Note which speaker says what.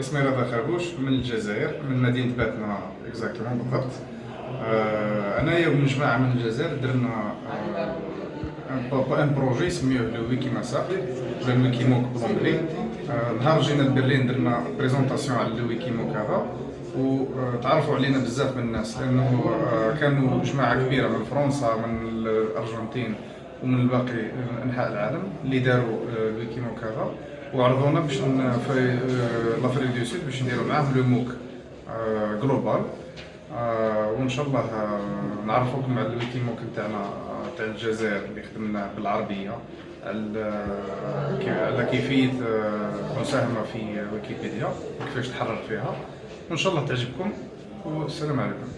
Speaker 1: اسمي رضا خربوش من الجزائر من مدينة باتنة exactement بالضبط. آه، انايا ومجموعه من الجزائر درنا آه، un projet سميوه le ويكي مسا ولا ال WikiMOOC آه، نهار جينا لبرلين درنا présentation على ال WikiMOOC هذا. وتعرفوا علينا بزاف من الناس لأنه كانوا جماعة كبيرة من فرنسا من الأرجنتين ومن باقي أنحاء العالم اللي داروا ال WikiMOOC هذا. وعرضونا باش في l'Afrique du Sud باش نديرو معاهم le MOOC global وان شاء الله نعرفوكم على ال WikiMOOC نتاعنا تاع الجزائر اللي خدمنا بالعربيه على كيفيه المساهمه في ويكيبيديا وكيفاش تحرر فيها وان شاء الله تعجبكم والسلام عليكم